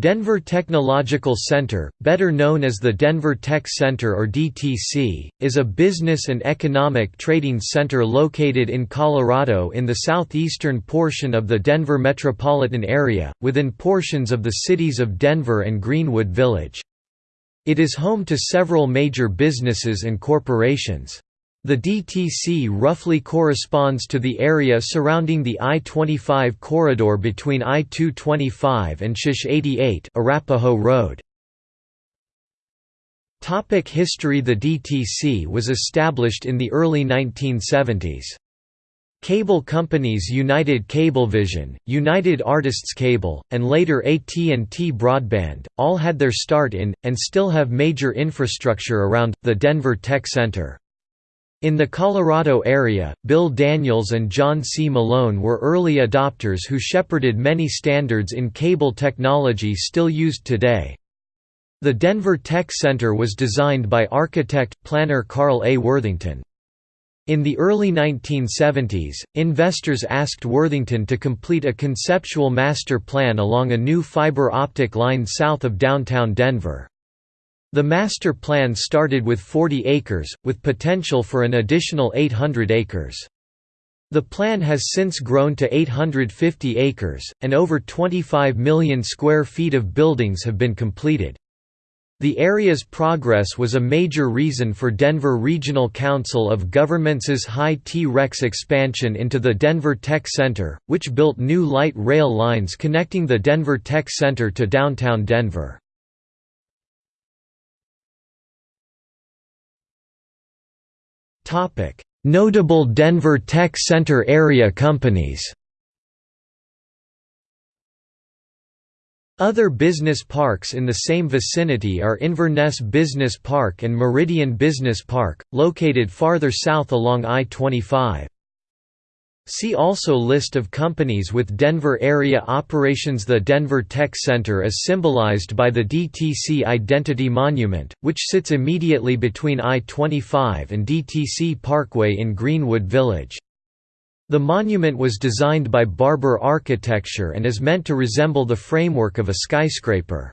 Denver Technological Center, better known as the Denver Tech Center or DTC, is a business and economic trading center located in Colorado in the southeastern portion of the Denver metropolitan area, within portions of the cities of Denver and Greenwood Village. It is home to several major businesses and corporations. The DTC roughly corresponds to the area surrounding the I-25 corridor between I-225 and SH-88 Arapahoe Road. Topic history The DTC was established in the early 1970s. Cable companies United Cablevision, United Artists Cable, and later AT&T Broadband, all had their start in, and still have major infrastructure around, the Denver Tech Center. In the Colorado area, Bill Daniels and John C. Malone were early adopters who shepherded many standards in cable technology still used today. The Denver Tech Center was designed by architect, planner Carl A. Worthington. In the early 1970s, investors asked Worthington to complete a conceptual master plan along a new fiber optic line south of downtown Denver. The master plan started with 40 acres, with potential for an additional 800 acres. The plan has since grown to 850 acres, and over 25 million square feet of buildings have been completed. The area's progress was a major reason for Denver Regional Council of Governments' high T-Rex expansion into the Denver Tech Center, which built new light rail lines connecting the Denver Tech Center to downtown Denver. Notable Denver Tech Center area companies Other business parks in the same vicinity are Inverness Business Park and Meridian Business Park, located farther south along I-25. See also List of companies with Denver area operations The Denver Tech Center is symbolized by the DTC Identity Monument, which sits immediately between I-25 and DTC Parkway in Greenwood Village. The monument was designed by Barber Architecture and is meant to resemble the framework of a skyscraper.